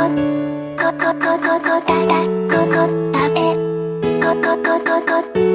こここここただここ食べ。こここここ。